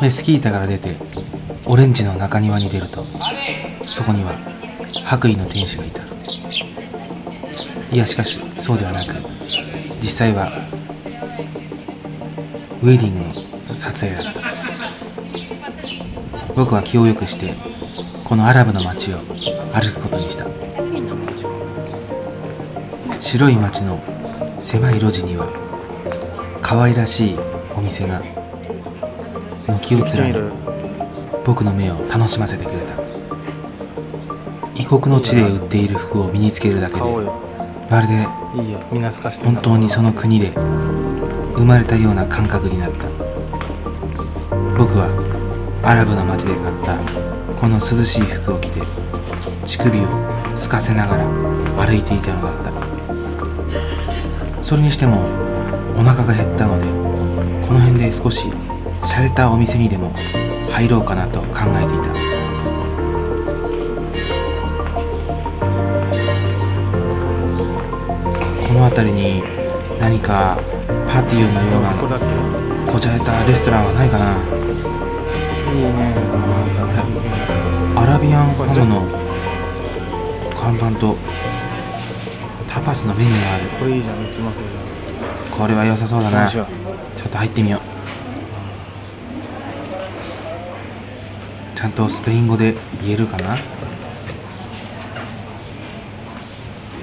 メスキータから出てオレンジの中庭に出るとそこには白衣の天使がいた。いやしかしそうではなく実際はウェディングの撮影だった。僕は気をよくしてこのアラブの街を歩くことにした。白い街の狭い路地には可愛らしいお店が軒を連ね僕の目を楽しませてくれた。異国の地で売っている服を身につけるだけでまるで本当にその国で生まれたような感覚になった。僕はアラブの街で買ったこの涼しい服を着て乳首をすかせながら歩いていたのだった。それにしてもお腹が減ったのでこの辺で少し洒落たお店にでも入ろうかなと考えていた。この辺りに何かパティオのようなこじゃれたレストランはないかな。ね。アラビアンハムの看板とタパスのメニューがある。これは良さそうだな。ちょっと入ってみようちゃんとスペイン語で言えるかな？す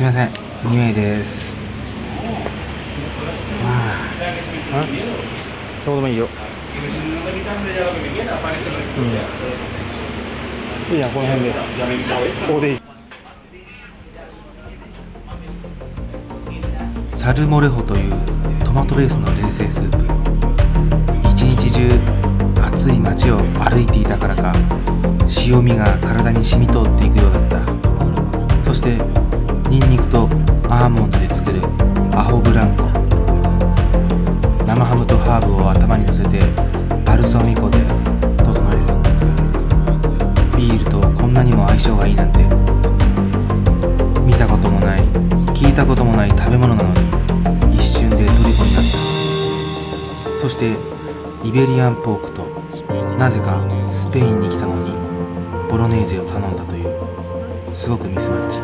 みません。2名です。わあ？どうでもいいよ。うん。いいやこの辺で。ここでいい。サルモレホというトマトベースの冷製スープ。一日中暑い街を歩いていたからか塩味が体に染み通っていくようだった。そしてニンニクとアーモンドで作るアホブランコ。生ハムとハーブを頭に乗せてバルサミコで整える。ビールとこんなにも相性がいいなんて。見たこともない聞いたこともない食べ物なのに一瞬で虜になった。そしてイベリアンポークとなぜかスペインに来たのにボロネーゼを頼んだというすごくミスマッチ。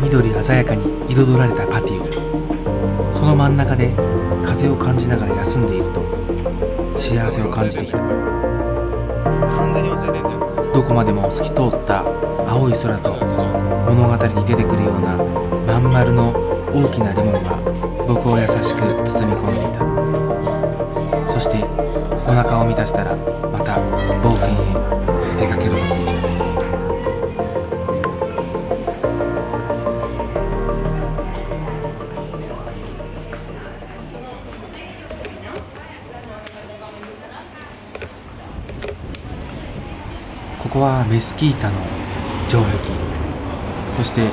緑鮮やかに彩られたパティオその真ん中で風を感じながら休んでいると幸せを感じてきた。どこまでも透き通った青い空と物語に出てくるようなまん丸の大きなレモンが僕を優しく包み込んでいた。そしてお腹を満たしたらまた冒険へ出かけることにした。ここはメスキータの城壁。そして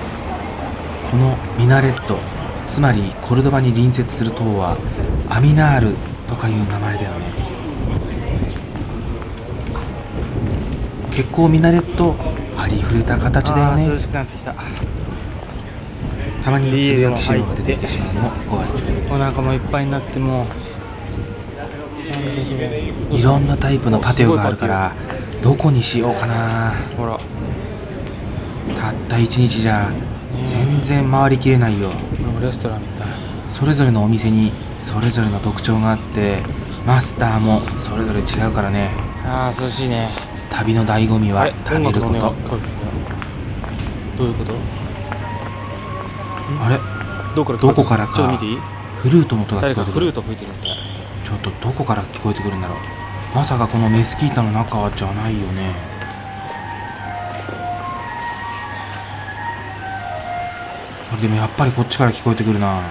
このミナレットつまりコルドバに隣接する塔はアミナールとかいう名前だよね。結構ミナレットありふれた形だよね。た。まにつぶやき汁が出てきてしまうのもご愛嬌お腹もいっぱいになっても。いろんなタイプのパテオがあるからどこにしようかな。ほら。たった一日じゃ全然回りきれないよ。レストランみたい。それぞれのお店にそれぞれの特徴があってマスターもそれぞれ違うからね。ああ涼しいね旅の醍醐味は食べること。どういうこと？あれ？どこからどこかフルートの音が聞こえてくる。ちょっとどこから聞こえてくるんだろう。まさかこのメスキータの中じゃないよね。でもやっぱりこっちから聞こえてくるな。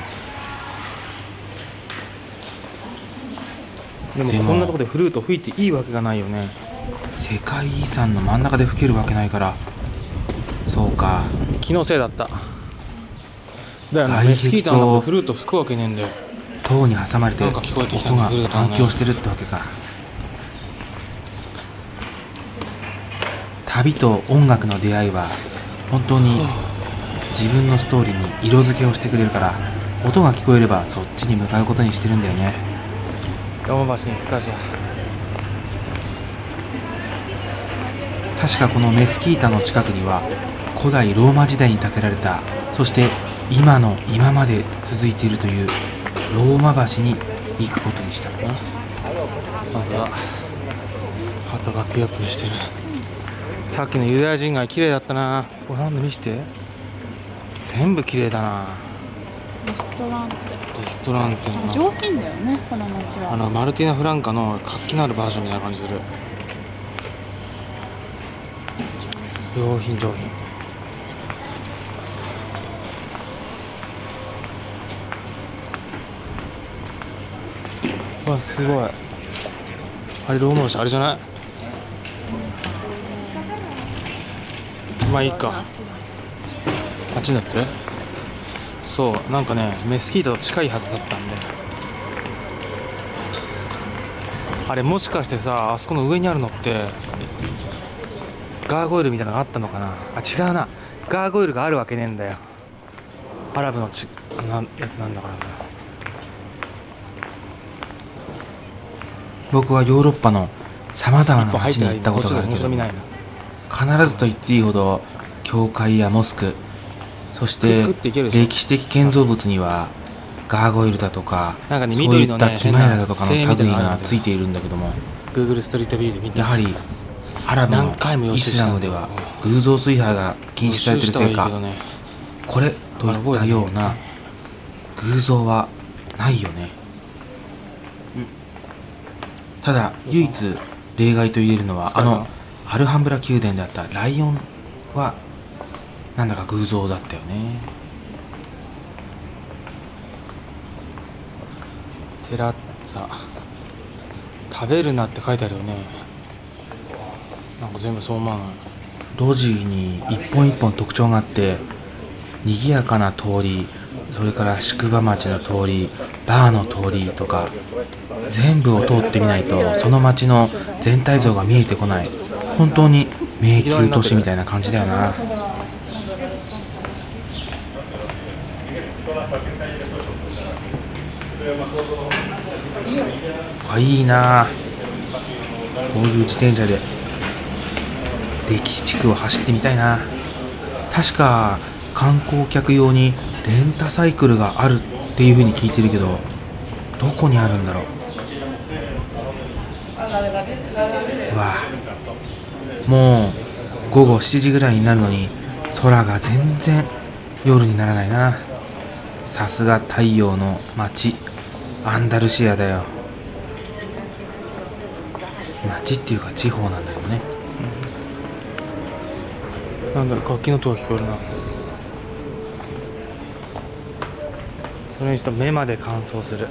でもこんなとこでフルート吹いていいわけがないよね世界遺産の真ん中で吹けるわけないから。そうか。気のせいだった。だよね。メスキータのフルート吹くわけねえんだよ。塔に挟まれて音が反響してるってわけか。旅と音楽の出会いは本当に自分のストーリーに色付けをしてくれるから音が聞こえればそっちに向かうことにしてるんだよね。ローマ橋に行くかじゃ確かこのメスキータの近くには古代ローマ時代に建てられたそして今の今まで続いているというローマ橋に行くことにした。まだ鳩がピヨピヨしてる。さっきのユダヤ人街綺麗だったな。これなんで見して。全部綺麗だな。レストランって。レストランっての上品だよねこの街は。あのマルティナ・フランカの活気のあるバージョンみたいな感じする上品上品。わすごい。あれローマ橋あれじゃない？まあいいか。あっちになって？そう。なんかねメスキータと近いはずだったんで。あれもしかしてさあそこの上にあるのってガーゴイルみたいなのがあったのかな？あ違うな。ガーゴイルがあるわけねえんだよ。アラブのちなやつなんだからさ。僕はヨーロッパのさまざまな街に行ったことがあるけど必ずと言っていいほど教会やモスクそして歴史的建造物にはガーゴイルだとかそういったキマエラだとかの類がついているんだけども。Google ストリートビューで見てやはりアラブのイスラムでは偶像崇拝が禁止されているせいか。これといったような偶像はないよね。ただ唯一例外と言えるのはあのアルハンブラ宮殿であったライオンはなんだか偶像だったよね。テラッツァ食べるなって書いてあるよねなんか全部そう思わない路地に一本一本特徴があって賑やかな通りそれから宿場町の通りバーの通りとか全部を通ってみないとその町の全体像が見えてこない。本当に迷宮都市みたいな感じだよな。あいいな。こういう自転車で歴史地区を走ってみたいな。確か観光客用にレンタサイクルがあるっていう風に聞いてるけどどこにあるんだろう。うわもう午後7時ぐらいになるのに空が全然夜にならないな。さすが太陽の街。アンダルシアだよ。街っていうか地方なんだなんだろ楽器の音が聞こえるな。それにしても目まで乾燥する。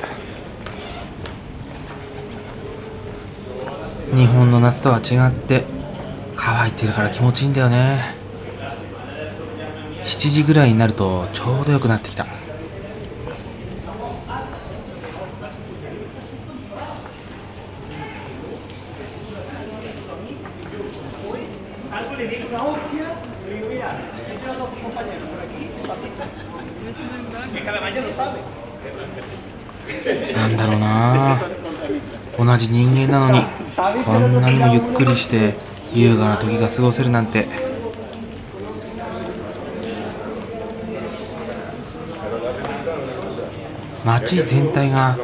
日本の夏とは違って乾いてるから気持ちいいんだよね。7時ぐらいになるとちょうどよくなってきたなんだろうな同じ人間なのにこんなにもゆっくりして優雅な時が過ごせるなんて。街全体が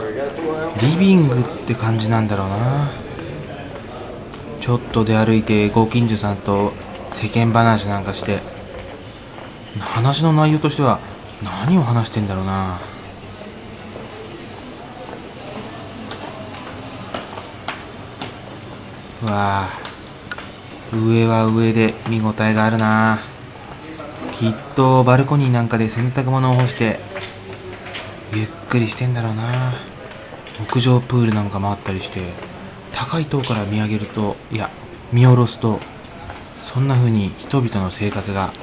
リビングって感じなんだろうな。ちょっと出歩いてご近所さんと世間話なんかして話の内容としては何を話してんだろうな。うわあ上は上で見応えがあるな。きっとバルコニーなんかで洗濯物を干してゆっくりしてんだろうな。屋上プールなんかもあったりして高い塔から見上げるといや見下ろすとそんな風に人々の生活が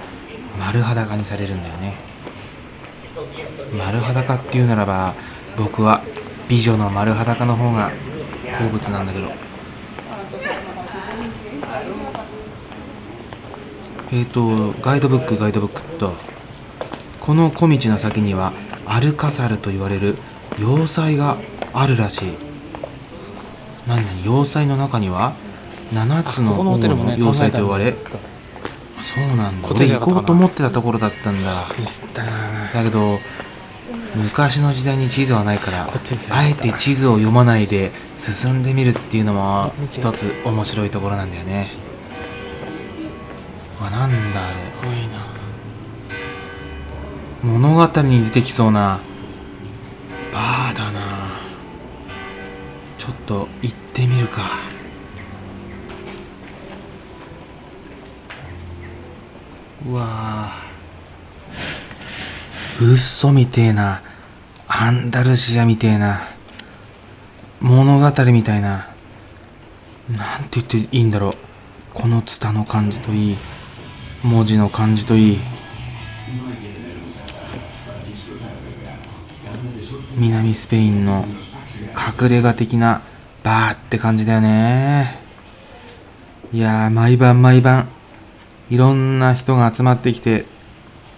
丸裸にされるんだよね。丸裸っていうならば僕は美女の丸裸の方が好物なんだけど。えっ、とガイドブックガイドブックとこの小道の先にはアルカサルと言われる要塞があるらしい。何々要塞の中には7つの要塞と言われそうなんだ。行こうと思ってたところだったんだ。だけど昔の時代に地図はないからあえて地図を読まないで進んでみるっていうのも一つ面白いところなんだよね。うわなんだあすごいな。れ物語に出てきそうなバーだな。ちょっと行ってみるか。うわー。嘘みてえな。アンダルシアみてえな。物語みたいな。なんて言っていいんだろう。このツタの感じといい文字の感じといい。南スペインの隠れ家的なバーって感じだよね。いや毎晩毎晩いろんな人が集まってきて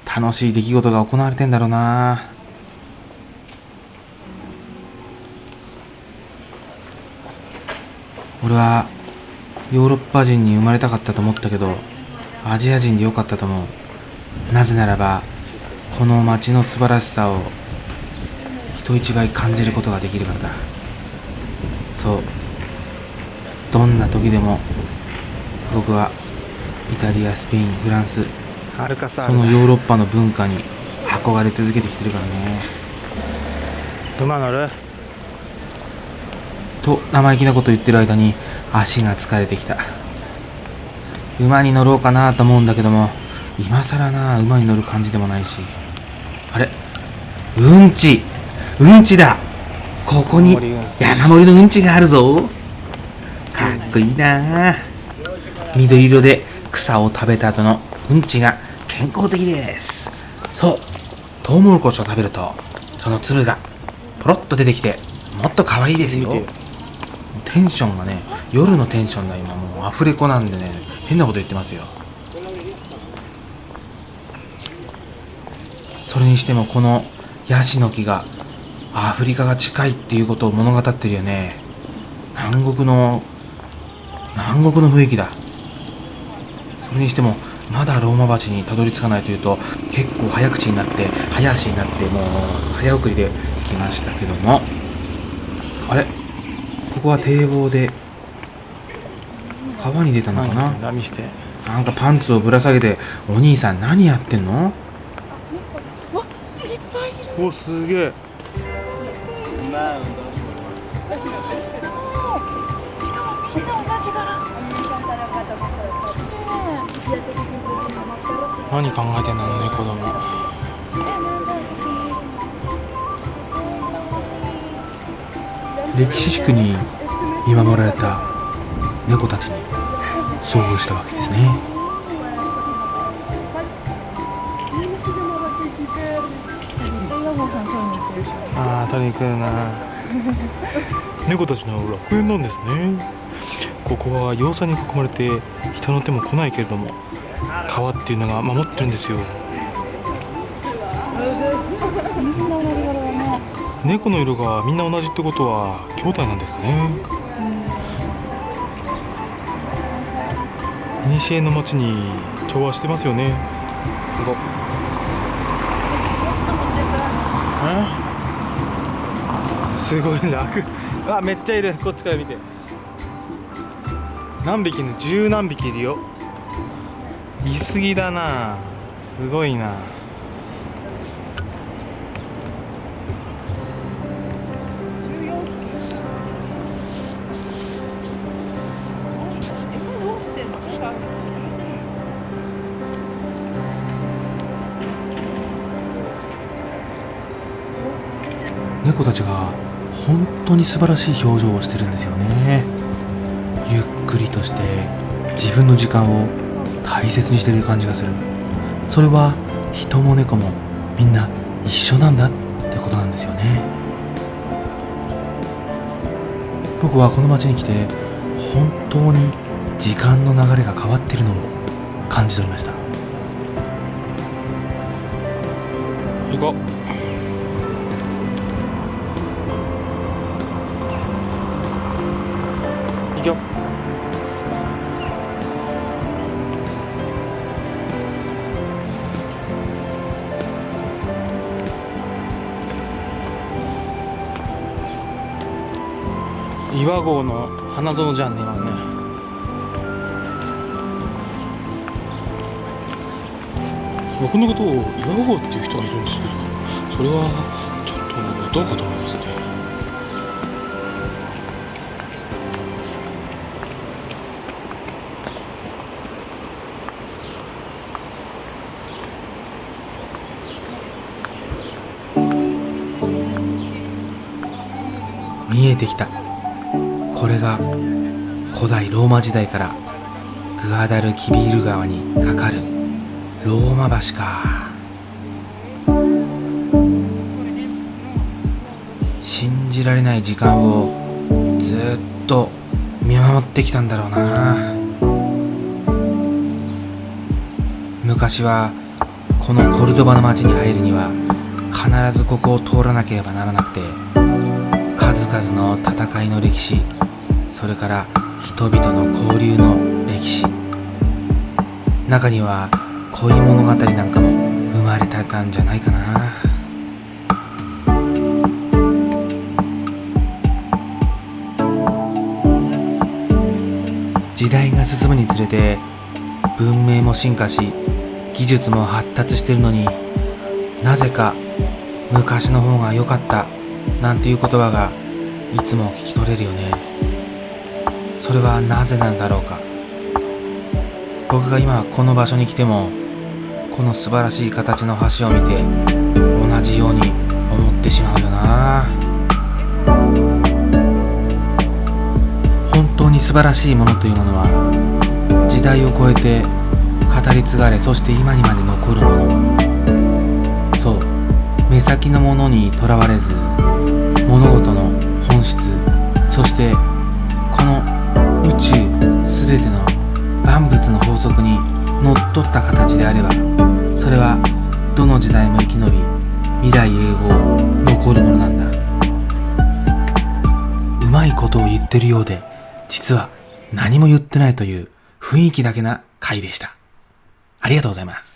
楽しい出来事が行われてんだろうな。俺はヨーロッパ人に生まれたかったと思ったけどアジア人でよかったと思う。なぜならばこの街の素晴らしさを人一倍感じることができるからだ。そう。どんな時でも僕はイタリアスペインフランスそのヨーロッパの文化に憧れ続けてきてるからね。馬乗る？と生意気なこと言ってる間に足が疲れてきた馬に乗ろうかなと思うんだけども今更な馬に乗る感じでもないし。あれ？うんち。うんちだ。ここに山盛りのうんちがあるぞ。かっこいいな。緑色で草を食べた後のうんちが健康的です。そう。トウモロコシを食べるとその粒がポロッと出てきてもっと可愛いですよテンションがね夜のテンションが今もうアフレコなんでね変なこと言ってますよ。それにしてもこのヤシの木がアフリカが近いっていうことを物語ってるよね。南国の南国の雰囲気だ。それにしてもまだローマ橋にたどり着かないというと結構早口になって早足になってもう早送りで来ましたけども。あれ？ここは堤防で川に出たのかな？何見して。なんかパンツをぶら下げてお兄さん何やってんの？わいっぱいいる。おすげえ。しかもみんな同じ柄。何考えてんのね子供歴史地区に見守られた猫たちに遭遇したわけですね。ああ取りに来るな。猫たちの楽園なんですね。ここは要塞に囲まれて人の手も来ないけれども川っていうのが守ってるんですよ。猫の色がみんな同じってことは兄弟なんですかね西の町に調和してますよね。すごいすごい楽。あめっちゃいる。こっちから見て。何匹ね十何匹いるよ。いすぎだな。すごいな猫たちが本当に素晴らしい表情をしてるんですよね。ゆっくりとして自分の時間を大切にしてる感じがする。それは人も猫もみんな一緒なんだってことなんですよね。僕はこの街に来て本当に時間の流れが変わってるのを感じ取りました。行こう。岩合の花園じゃんね今ね。僕のことを岩合っていう人がいるんですけどそれはちょっとどうかと思いますね。見えてきた。これが古代ローマ時代からグアダルキビール川に架かるローマ橋か。信じられない時間をずっと見守ってきたんだろうな。昔はこのコルドバの町に入るには必ずここを通らなければならなくて数々の戦いの歴史それから人々の交流の歴史。中には恋物語なんかも生まれてたんじゃないかな。時代が進むにつれて文明も進化し技術も発達してるのになぜか昔の方が良かったなんていう言葉がいつも聞き取れるよね。それはなぜなんだろうか？僕が今この場所に来てもこの素晴らしい形の橋を見て同じように思ってしまうよな。本当に素晴らしいものというものは時代を超えて語り継がれそして今にまで残るもの。そう目先のものにとらわれず物事の本質そして全ての万物の法則にのっとった形であればそれはどの時代も生き延び未来永劫残るものなんだ。うまいことを言ってるようで実は何も言ってないという雰囲気だけな回でした。ありがとうございます。